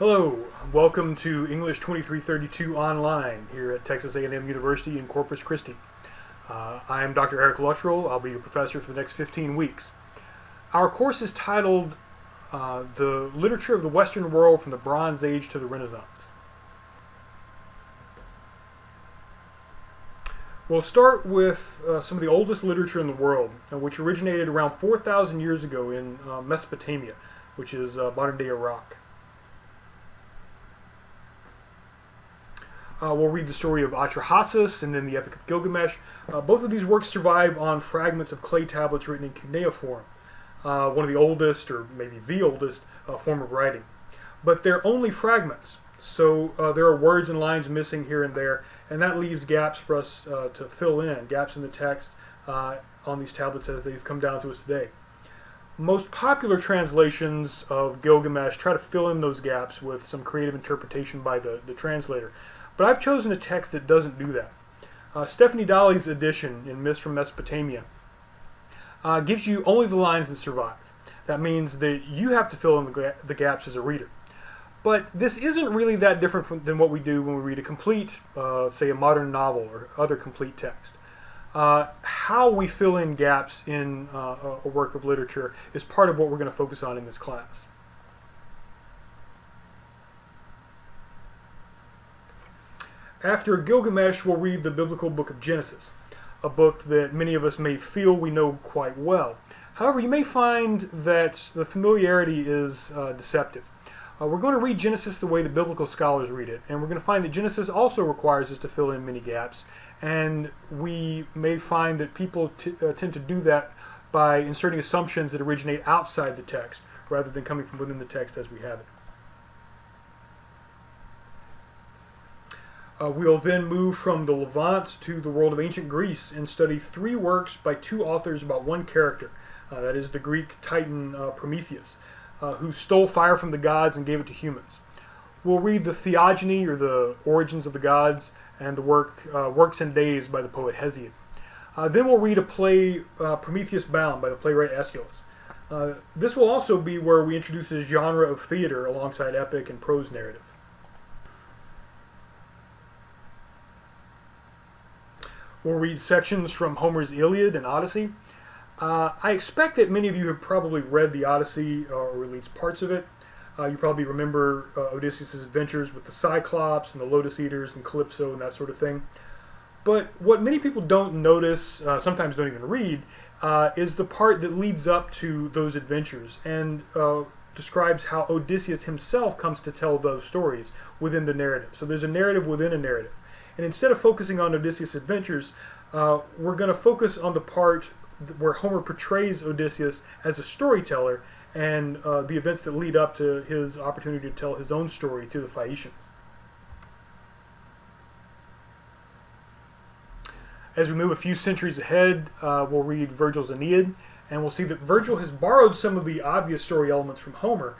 Hello, welcome to English 2332 Online here at Texas A&M University in Corpus Christi. Uh, I am Dr. Eric Luttrell. I'll be your professor for the next 15 weeks. Our course is titled uh, The Literature of the Western World from the Bronze Age to the Renaissance. We'll start with uh, some of the oldest literature in the world, uh, which originated around 4,000 years ago in uh, Mesopotamia, which is uh, modern-day Iraq. Uh, we'll read the story of Atrahasis and then the Epic of Gilgamesh. Uh, both of these works survive on fragments of clay tablets written in cuneiform, uh, one of the oldest, or maybe the oldest, uh, form of writing. But they're only fragments, so uh, there are words and lines missing here and there, and that leaves gaps for us uh, to fill in, gaps in the text on these tablets as they've come down to us today. Most popular translations of Gilgamesh try to fill in those gaps with some creative interpretation by the, the translator. But I've chosen a text that doesn't do that. Uh, Stephanie Dalley's edition in Myths from Mesopotamia uh, gives you only the lines that survive. That means that you have to fill in the, the gaps as a reader. But this isn't really that different from, than what we do when we read a complete, uh, say, a modern novel or other complete text. Uh, how we fill in gaps in uh, a work of literature is part of what we're going to focus on in this class. After Gilgamesh, we'll read the biblical book of Genesis, a book that many of us may feel we know quite well. However, you may find that the familiarity is uh, deceptive. Uh, we're going to read Genesis the way the biblical scholars read it, and we're going to find that Genesis also requires us to fill in many gaps, and we may find that people uh, tend to do that by inserting assumptions that originate outside the text rather than coming from within the text as we have it. Uh, we'll then move from the Levant to the world of ancient Greece and study three works by two authors about one character. Uh, that is the Greek titan uh, Prometheus, uh, who stole fire from the gods and gave it to humans. We'll read the Theogony, or the Origins of the Gods, and the work uh, Works and Days by the poet Hesiod. Uh, then we'll read a play, Prometheus Bound, by the playwright Aeschylus. this will also be where we introduce a genre of theater alongside epic and prose narrative. We'll read sections from Homer's Iliad and Odyssey. Uh, I expect that many of you have probably read the Odyssey uh, or at least parts of it. Uh, you probably remember uh, Odysseus' adventures with the Cyclops and the Lotus Eaters and Calypso and that sort of thing. But what many people don't notice, uh, sometimes don't even read, uh, is the part that leads up to those adventures and describes how Odysseus himself comes to tell those stories within the narrative. So there's a narrative within a narrative. And instead of focusing on Odysseus' adventures, uh, we're going to focus on the part where Homer portrays Odysseus as a storyteller and uh, the events that lead up to his opportunity to tell his own story to the Phaeacians. As we move a few centuries ahead, uh, we'll read Virgil's Aeneid, and we'll see that Virgil has borrowed some of the obvious story elements from Homer,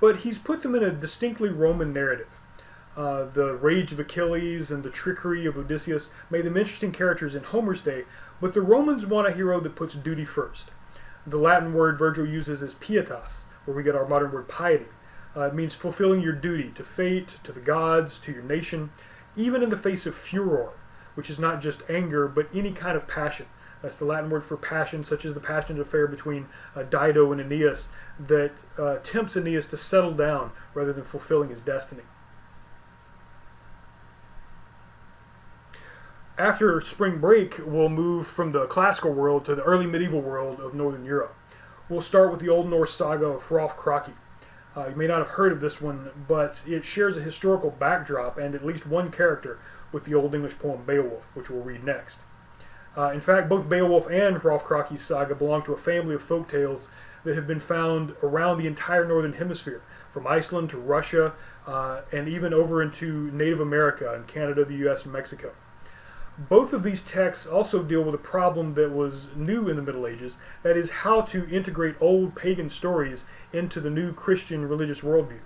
but he's put them in a distinctly Roman narrative. Uh, the rage of Achilles and the trickery of Odysseus made them interesting characters in Homer's day, but the Romans want a hero that puts duty first. The Latin word Virgil uses is pietas, where we get our modern word piety. Uh, it means fulfilling your duty to fate, to the gods, to your nation, even in the face of furor, which is not just anger, but any kind of passion. That's the Latin word for passion, such as the passionate affair between uh, Dido and Aeneas, that uh, tempts Aeneas to settle down rather than fulfilling his destiny. After spring break, we'll move from the classical world to the early medieval world of Northern Europe. We'll start with the Old Norse saga of Hrolf Kraki. Uh, you may not have heard of this one, but it shares a historical backdrop and at least one character with the Old English poem Beowulf, which we'll read next. Uh, in fact, both Beowulf and Hrolf Kraki's saga belong to a family of folk tales that have been found around the entire northern hemisphere, from Iceland to Russia, uh, and even over into Native America and Canada, the US, and Mexico. Both of these texts also deal with a problem that was new in the Middle Ages, that is how to integrate old pagan stories into the new Christian religious worldview.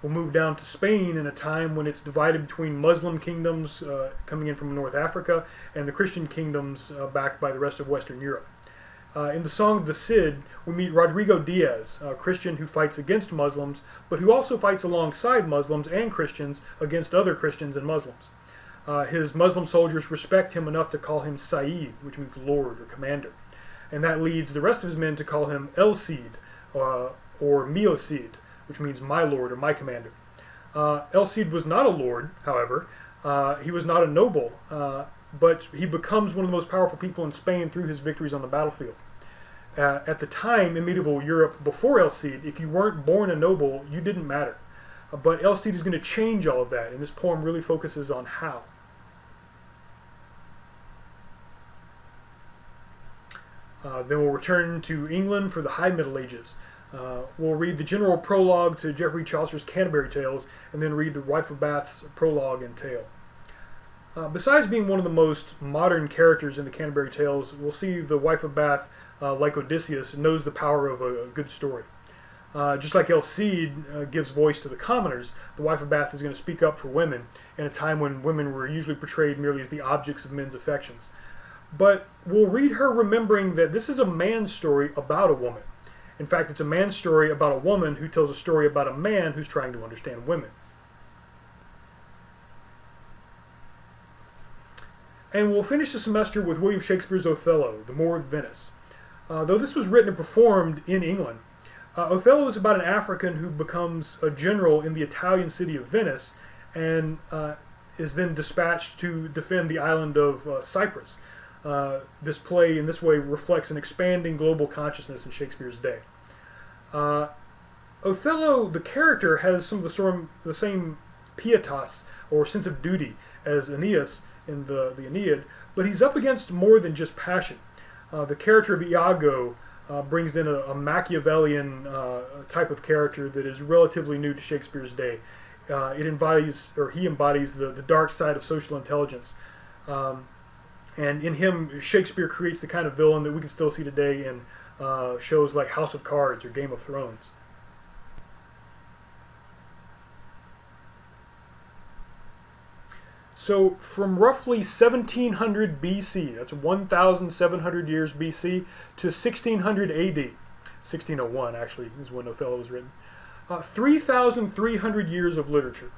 We'll move down to Spain in a time when it's divided between Muslim kingdoms uh, coming in from North Africa and the Christian kingdoms uh, backed by the rest of Western Europe. Uh, in the song The Cid, we meet Rodrigo Diaz, a Christian who fights against Muslims, but who also fights alongside Muslims and Christians against other Christians and Muslims. Uh, his Muslim soldiers respect him enough to call him Sayyid, which means Lord or Commander. And that leads the rest of his men to call him El Cid, uh, or Mio Cid, which means my Lord or my Commander. Uh, El Cid was not a lord, however. Uh, he was not a noble, uh, but he becomes one of the most powerful people in Spain through his victories on the battlefield. Uh, at the time in medieval Europe, before El Cid, if you weren't born a noble, you didn't matter. Uh, but El Cid is going to change all of that, and this poem really focuses on how. Uh, then we'll return to England for the High Middle Ages. Uh, we'll read the general prologue to Geoffrey Chaucer's Canterbury Tales, and then read the Wife of Bath's prologue and tale. Uh, besides being one of the most modern characters in the Canterbury Tales, we'll see the Wife of Bath, uh, like Odysseus, knows the power of a, a good story. Uh, just like El Cid uh, gives voice to the commoners, the Wife of Bath is going to speak up for women in a time when women were usually portrayed merely as the objects of men's affections. But we'll read her remembering that this is a man's story about a woman. In fact, it's a man's story about a woman who tells a story about a man who's trying to understand women. And we'll finish the semester with William Shakespeare's Othello, The Moor of Venice. Uh, though this was written and performed in England, uh, Othello is about an African who becomes a general in the Italian city of Venice and uh, is then dispatched to defend the island of uh, Cyprus. Uh, this play, in this way, reflects an expanding global consciousness in Shakespeare's day. Uh, Othello, the character, has some of the, sort of the same pietas or sense of duty as Aeneas in the, the Aeneid, but he's up against more than just passion. Uh, the character of Iago uh, brings in a, a Machiavellian uh, type of character that is relatively new to Shakespeare's day. Uh, it embodies, or he embodies, the, the dark side of social intelligence. Um, and in him, Shakespeare creates the kind of villain that we can still see today in uh, shows like House of Cards or Game of Thrones. So from roughly 1700 BC, that's 1,700 years BC, to 1600 AD, 1601 actually is when Othello was written, uh, 3,300 years of literature.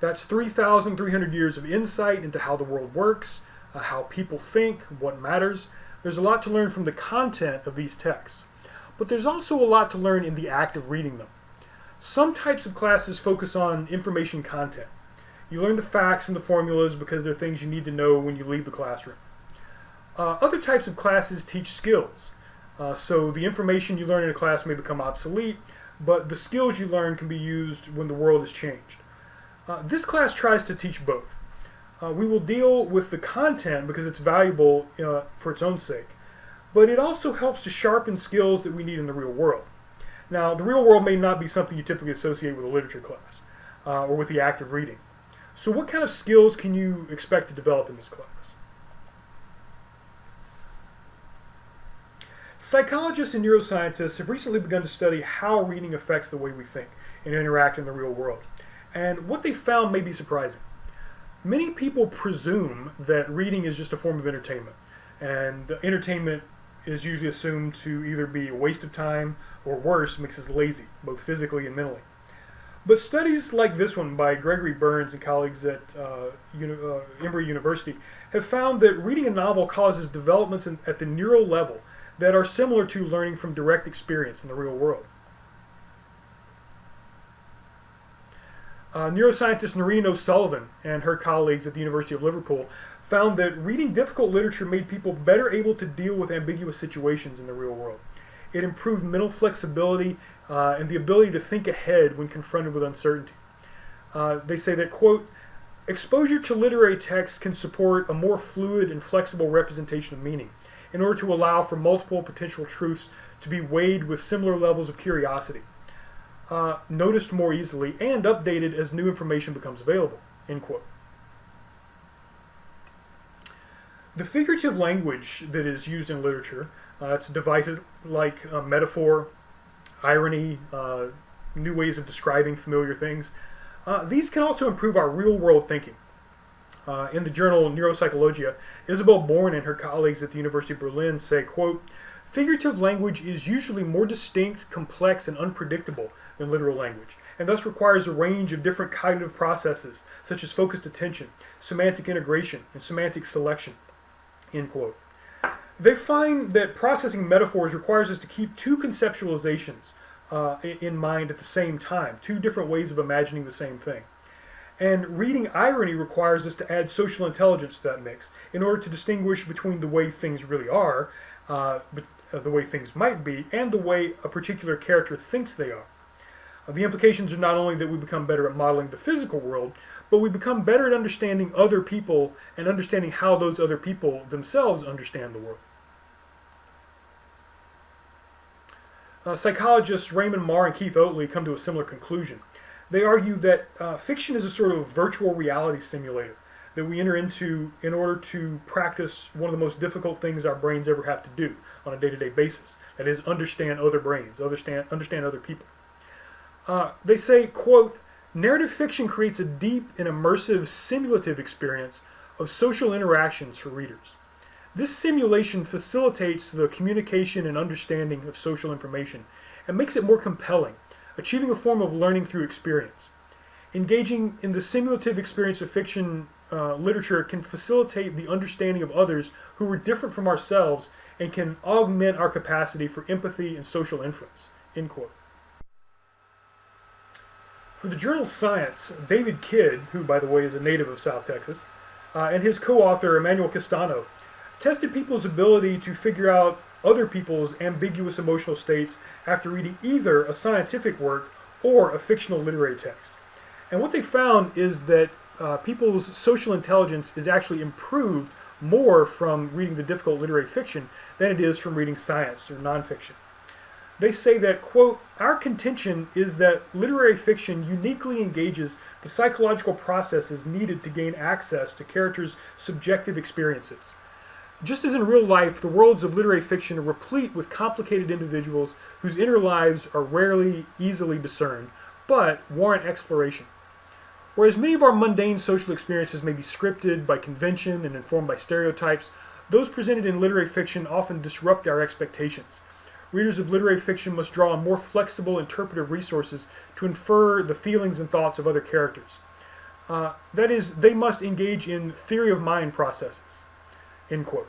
That's 3,300 years of insight into how the world works, uh, how people think, what matters. There's a lot to learn from the content of these texts, but there's also a lot to learn in the act of reading them. Some types of classes focus on information content. You learn the facts and the formulas because they're things you need to know when you leave the classroom. Uh, other types of classes teach skills. Uh, so the information you learn in a class may become obsolete, but the skills you learn can be used when the world has changed. Uh, this class tries to teach both. Uh, we will deal with the content because it's valuable uh, for its own sake, but it also helps to sharpen skills that we need in the real world. Now, the real world may not be something you typically associate with a literature class uh, or with the act of reading. So what kind of skills can you expect to develop in this class? Psychologists and neuroscientists have recently begun to study how reading affects the way we think and interact in the real world. And what they found may be surprising. Many people presume that reading is just a form of entertainment, and the entertainment is usually assumed to either be a waste of time or worse, makes us lazy, both physically and mentally. But studies like this one by Gregory Burns and colleagues at uh, uh, Emory University have found that reading a novel causes developments in, at the neural level that are similar to learning from direct experience in the real world. Uh, neuroscientist Noreen O'Sullivan and her colleagues at the University of Liverpool found that reading difficult literature made people better able to deal with ambiguous situations in the real world. It improved mental flexibility uh, and the ability to think ahead when confronted with uncertainty. Uh, they say that, quote, exposure to literary texts can support a more fluid and flexible representation of meaning in order to allow for multiple potential truths to be weighed with similar levels of curiosity, uh, noticed more easily, and updated as new information becomes available, end quote. The figurative language that is used in literature uh, it's devices like uh, metaphor, irony, uh, new ways of describing familiar things. Uh, these can also improve our real world thinking. Uh, in the journal Neuropsychologia, Isabel Bohrn and her colleagues at the University of Berlin say, quote, Figurative language is usually more distinct, complex, and unpredictable than literal language, and thus requires a range of different cognitive processes, such as focused attention, semantic integration, and semantic selection. End quote. They find that processing metaphors requires us to keep two conceptualizations uh, in mind at the same time, two different ways of imagining the same thing. And reading irony requires us to add social intelligence to that mix in order to distinguish between the way things really are, uh, uh the way things might be, and the way a particular character thinks they are. Uh, the implications are not only that we become better at modeling the physical world, but we become better at understanding other people and understanding how those other people themselves understand the world. Uh, psychologists Raymond Mar and Keith Oatley come to a similar conclusion. They argue that uh, fiction is a sort of virtual reality simulator that we enter into in order to practice one of the most difficult things our brains ever have to do on a day-to-day basis. That is, understand other brains, understand, understand other people. Uh, they say, quote, narrative fiction creates a deep and immersive simulative experience of social interactions for readers. This simulation facilitates the communication and understanding of social information and makes it more compelling, achieving a form of learning through experience. Engaging in the simulative experience of fiction uh, literature can facilitate the understanding of others who are different from ourselves and can augment our capacity for empathy and social inference. End quote. For the journal Science, David Kidd, who by the way is a native of South Texas, uh, and his co-author Emmanuel Castano tested people's ability to figure out other people's ambiguous emotional states after reading either a scientific work or a fictional literary text. And what they found is that uh, people's social intelligence is actually improved more from reading the difficult literary fiction than it is from reading science or nonfiction. They say that, quote, our contention is that literary fiction uniquely engages the psychological processes needed to gain access to characters' subjective experiences. Just as in real life, the worlds of literary fiction are replete with complicated individuals whose inner lives are rarely easily discerned, but warrant exploration. Whereas many of our mundane social experiences may be scripted by convention and informed by stereotypes, those presented in literary fiction often disrupt our expectations. Readers of literary fiction must draw on more flexible interpretive resources to infer the feelings and thoughts of other characters. Uh, that is, they must engage in theory of mind processes. End quote.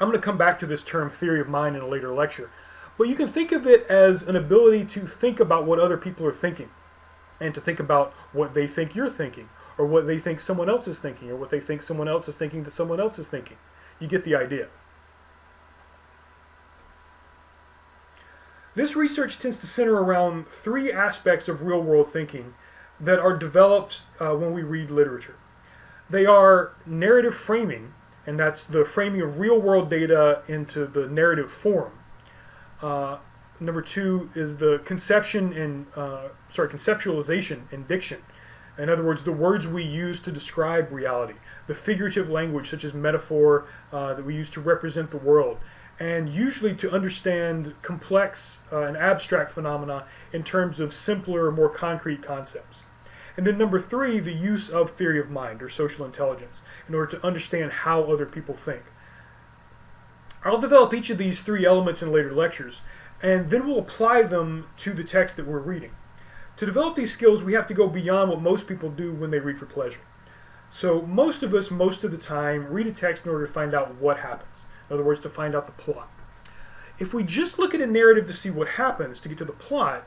I'm going to come back to this term theory of mind in a later lecture. But you can think of it as an ability to think about what other people are thinking and to think about what they think you're thinking or what they think someone else is thinking or what they think someone else is thinking that someone else is thinking. You get the idea. This research tends to center around three aspects of real world thinking that are developed uh, when we read literature. They are narrative framing, and that's the framing of real world data into the narrative form. Uh, number two is the conception and uh, sorry conceptualization and diction. In other words, the words we use to describe reality, the figurative language such as metaphor uh, that we use to represent the world, and usually to understand complex uh, and abstract phenomena in terms of simpler, more concrete concepts. And then number three, the use of theory of mind or social intelligence in order to understand how other people think. I'll develop each of these three elements in later lectures, and then we'll apply them to the text that we're reading. To develop these skills, we have to go beyond what most people do when they read for pleasure. So most of us, most of the time, read a text in order to find out what happens. In other words, to find out the plot. If we just look at a narrative to see what happens to get to the plot,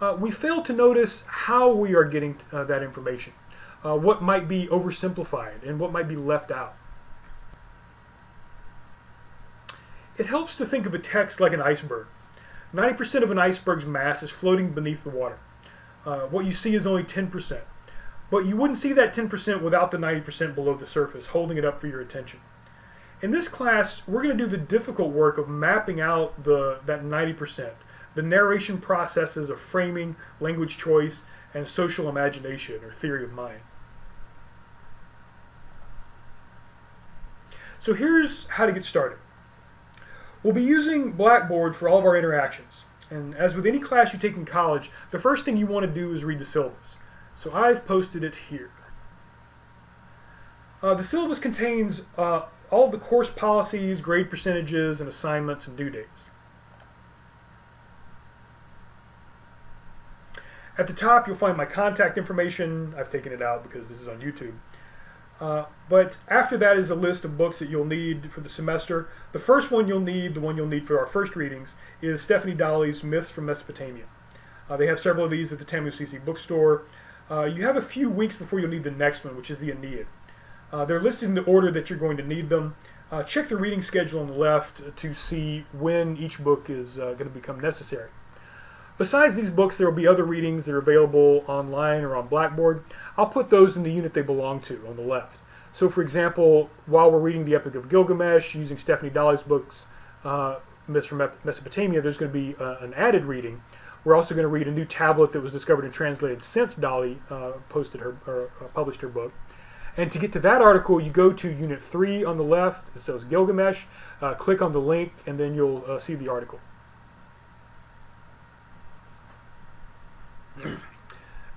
uh, we fail to notice how we are getting uh, that information, uh, what might be oversimplified, and what might be left out. It helps to think of a text like an iceberg. 90% of an iceberg's mass is floating beneath the water. Uh, what you see is only 10%. But you wouldn't see that 10% without the 90% below the surface, holding it up for your attention. In this class, we're going to do the difficult work of mapping out the that 90%, the narration processes of framing, language choice, and social imagination or theory of mind. So here's how to get started. We'll be using Blackboard for all of our interactions. And as with any class you take in college, the first thing you want to do is read the syllabus. So I've posted it here. Uh, the syllabus contains uh, all of the course policies, grade percentages, and assignments and due dates. At the top, you'll find my contact information. I've taken it out because this is on YouTube. Uh, but after that is a list of books that you'll need for the semester. The first one you'll need, the one you'll need for our first readings, is Stephanie Dalley's Myths from Mesopotamia. Uh, they have several of these at the Tamu-CC bookstore. Uh, you have a few weeks before you'll need the next one, which is the Aeneid. Uh, they're listed in the order that you're going to need them. Uh, check the reading schedule on the left to see when each book is uh, going to become necessary. Besides these books, there will be other readings that are available online or on Blackboard. I'll put those in the unit they belong to on the left. So, for example, while we're reading the Epic of Gilgamesh using Stephanie Dalley's books, uh, Myths from Mesopotamia, there's going to be uh, an added reading. We're also going to read a new tablet that was discovered and translated since Dalley uh, posted her or uh, published her book. And to get to that article, you go to Unit 3 on the left. It says Gilgamesh. Uh, click on the link, and then you'll uh, see the article.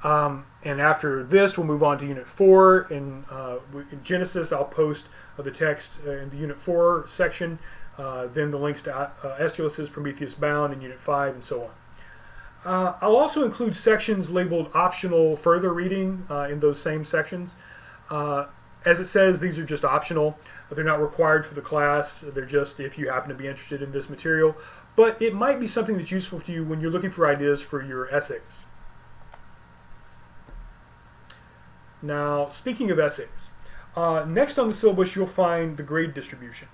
Um, and after this, we'll move on to Unit 4. In, uh, in Genesis, I'll post uh, the text uh, in the Unit 4 section, uh, then the links to uh, Prometheus Bound in Unit 5, and so on. I'll also include sections labeled optional further reading in those same sections. As it says, these are just optional. They're not required for the class. They're just if you happen to be interested in this material. But it might be something that's useful to you when you're looking for ideas for your essays. Now, speaking of essays, uh, next on the syllabus you'll find the grade distribution.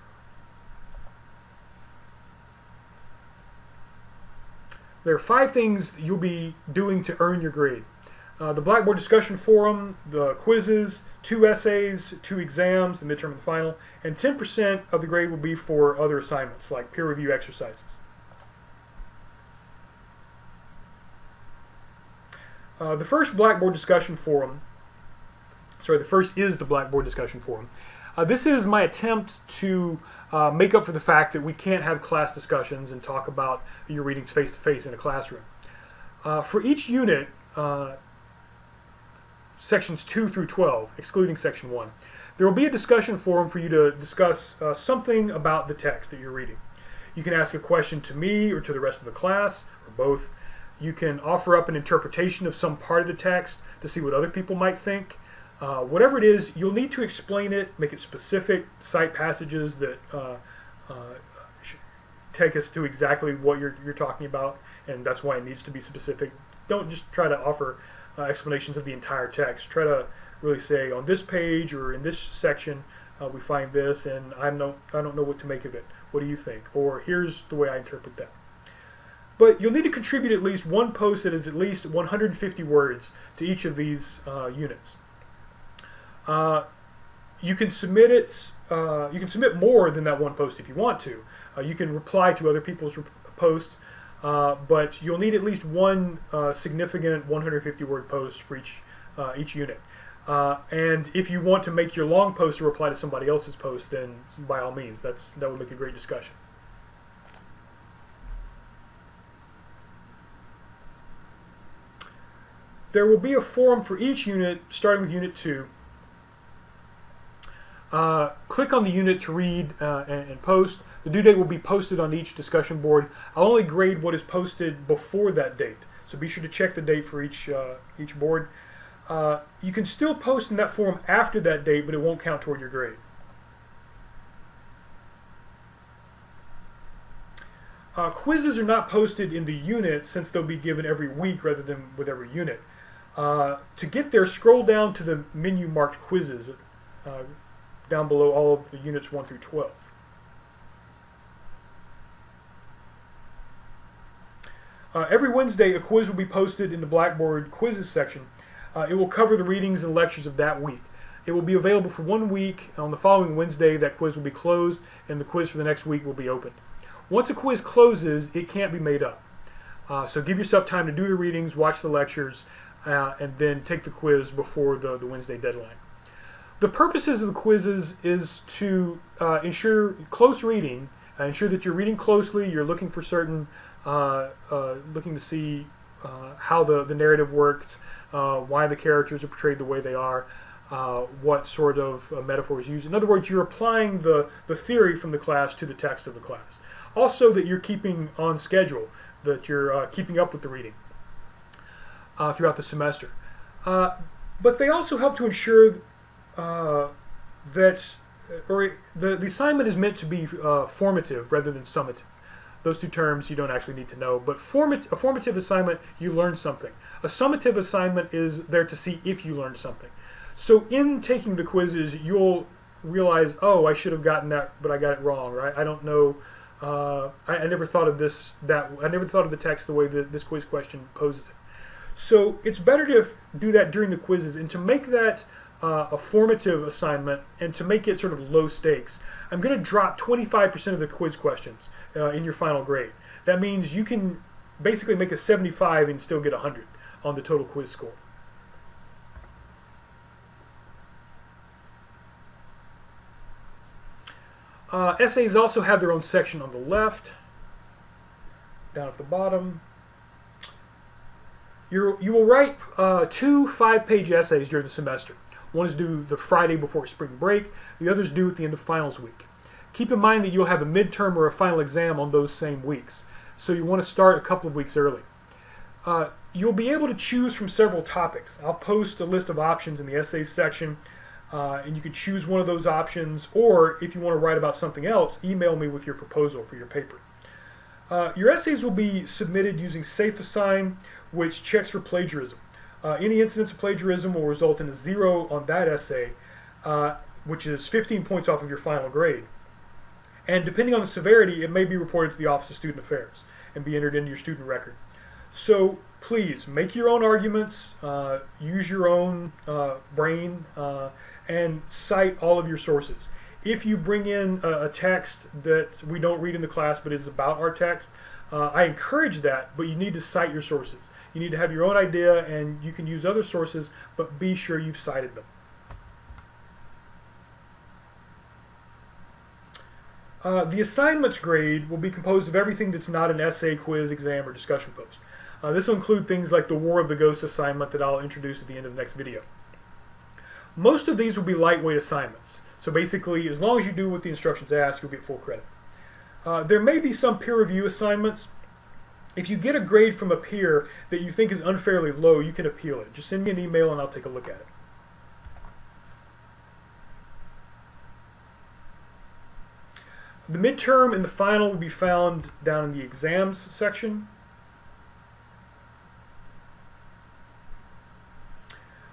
There are five things you'll be doing to earn your grade. Uh, the Blackboard discussion forum, the quizzes, two essays, two exams, the midterm and the final, and 10% of the grade will be for other assignments like peer review exercises. Uh, the first Blackboard discussion forum sorry, the first is the Blackboard discussion forum. Uh, this is my attempt to uh, make up for the fact that we can't have class discussions and talk about your readings face to face in a classroom. Uh, for each unit, uh, sections 2 through 12, excluding section 1, there will be a discussion forum for you to discuss uh, something about the text that you're reading. You can ask a question to me or to the rest of the class, or both. You can offer up an interpretation of some part of the text to see what other people might think. Uh, whatever it is, you'll need to explain it, make it specific, cite passages that uh, uh, take us to exactly what you're, you're talking about, and that's why it needs to be specific. Don't just try to offer uh, explanations of the entire text. Try to really say on this page or in this section uh, we find this, and I don't I don't know what to make of it. What do you think? Or here's the way I interpret that. But you'll need to contribute at least one post that is at least 150 words to each of these uh, units. Uh, you can submit it. Uh, you can submit more than that one post if you want to. Uh, you can reply to other people's posts, uh, but you'll need at least one uh, significant 150 word post for each uh, each unit. and if you want to make your long post a reply to somebody else's post, then by all means, that's that would make a great discussion. There will be a forum for each unit, starting with Unit 2, uh, click on the unit to read uh, and, and, post. The due date will be posted on each discussion board. I'll only grade what is posted before that date, so be sure to check the date for each uh, each board. Uh, you can still post in that forum after that date, but it won't count toward your grade. Uh, quizzes are not posted in the unit since they'll be given every week rather than with every unit. Uh, to get there, scroll down to the menu marked quizzes down below all of the units 1 through 12. Uh, every Wednesday, a quiz will be posted in the Blackboard quizzes section. Uh, it will cover the readings and lectures of that week. It will be available for one week. On the following Wednesday, that quiz will be closed, and the quiz for the next week will be opened. Once a quiz closes, it can't be made up. Uh, so give yourself time to do the readings, watch the lectures, uh, and then take the quiz before the, the Wednesday deadline. The purposes of the quizzes is to uh, ensure close reading, uh, ensure that you're reading closely, you're looking for certain, uh, uh looking to see uh, how the, the narrative works, why the characters are portrayed the way they are. what sort of uh, metaphors used. In other words, you're applying the, the theory from the class to the text of the class. Also, that you're keeping on schedule, that you're keeping up with the reading throughout the semester. But they also help to ensure uh, that, or the, the assignment is meant to be formative rather than summative. Those two terms you don't actually need to know, but format, a formative assignment, you learn something. A summative assignment is there to see if you learned something. So in taking the quizzes, you'll realize, oh, I should have gotten that, but I got it wrong, right? I don't know. Uh, I, I, never thought of this that I never thought of the text the way that this quiz question poses it. So it's better to do that during the quizzes and to make that uh, a formative assignment and to make it sort of low stakes. I'm going to drop 25% of the quiz questions uh, in your final grade. That means you can basically make a 75 and still get 100 on the total quiz score. Uh, essays also have their own section on the left, down at the bottom. you you will write uh, two five-page essays during the semester. One is due the Friday before spring break. The other is due at the end of finals week. Keep in mind that you'll have a midterm or a final exam on those same weeks, so you want to start a couple of weeks early. Uh, you'll be able to choose from several topics. I'll post a list of options in the essays section. Uh, and you can choose one of those options, or if you want to write about something else, email me with your proposal for your paper. Uh, your essays will be submitted using SafeAssign, which checks for plagiarism. Uh, any incidence of plagiarism will result in a zero on that essay, uh, which is 15 points off of your final grade. And depending on the severity, it may be reported to the Office of Student Affairs and be entered into your student record. So please make your own arguments, uh, use your own uh, brain, uh, and cite all of your sources. If you bring in a, a, text that we don't read in the class but is about our text, uh, I encourage that, but you need to cite your sources. You need to have your own idea and you can use other sources, but be sure you've cited them. Uh, the assignments grade will be composed of everything that's not an essay, quiz, exam, or discussion post. Uh, this will include things like the War of the Ghosts assignment that I'll introduce at the end of the next video. Most of these will be lightweight assignments. So basically, as long as you do what the instructions ask, you'll get full credit. Uh, there may be some peer review assignments. If you get a grade from a peer that you think is unfairly low, you can appeal it. Just send me an email and I'll take a look at it. The midterm and the final will be found down in the exams section.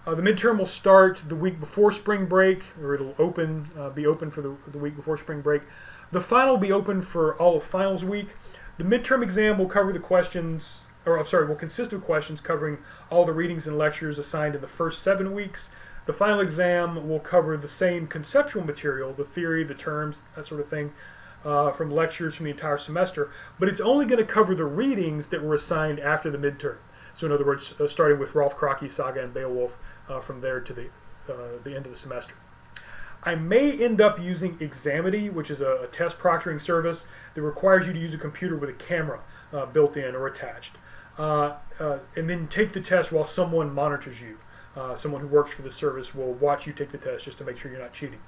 Uh, the midterm will start the week before spring break, or it'll open, uh, be open for the, the week before spring break. The final will be open for all of finals week. The midterm exam will cover the questions, or I'm sorry, will consist of questions covering all the readings and lectures assigned in the first seven weeks. The final exam will cover the same conceptual material, the theory, the terms, that sort of thing, uh, from lectures from the entire semester, but it's only going to cover the readings that were assigned after the midterm. So in other words, uh, starting with Hrolf Kraki, Saga, and Beowulf, uh, from there to the, uh, the end of the semester. I may end up using Examity, which is a, a, test proctoring service that requires you to use a computer with a camera uh, built in or attached. Uh, uh, and then take the test while someone monitors you. Uh, someone who works for the service will watch you take the test just to make sure you're not cheating.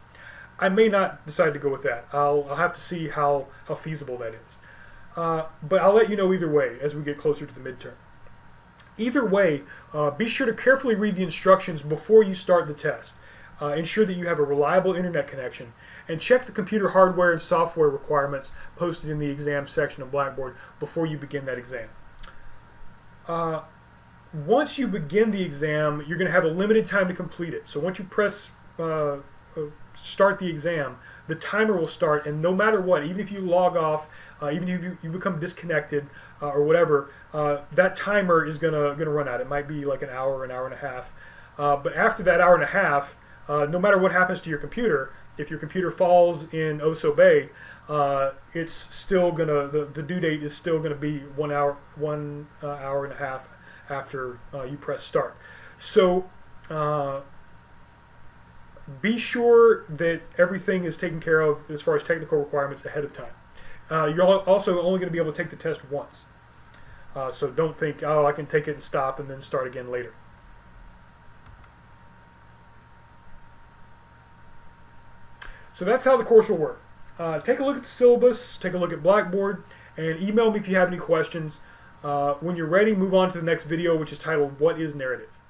I may not decide to go with that. I'll, I'll have to see how, how feasible that is. but I'll let you know either way as we get closer to the midterm. Either way, uh, be sure to carefully read the instructions before you start the test. Uh, ensure that you have a reliable internet connection and check the computer hardware and software requirements posted in the exam section of Blackboard before you begin that exam. Uh, once you begin the exam, you're going to have a limited time to complete it. So once you press uh, uh, start the exam, the timer will start, and no matter what, even if you log off, uh, even if you, you become disconnected uh, or whatever, that timer is gonna gonna run out. It might be like an hour, an hour and a half. But after that hour and a half, uh, no matter what happens to your computer, if your computer falls in Oso Bay, uh, it's still gonna the, the due date is still gonna be one hour one hour and a half after you press start. So be sure that everything is taken care of as far as technical requirements ahead of time. Uh, you're also only going to be able to take the test once. Uh, so don't think, oh, I can take it and stop and then start again later. So that's how the course will work. Uh, take a look at the syllabus, take a look at Blackboard, and email me if you have any questions. Uh, when you're ready, move on to the next video, which is titled What is Narrative?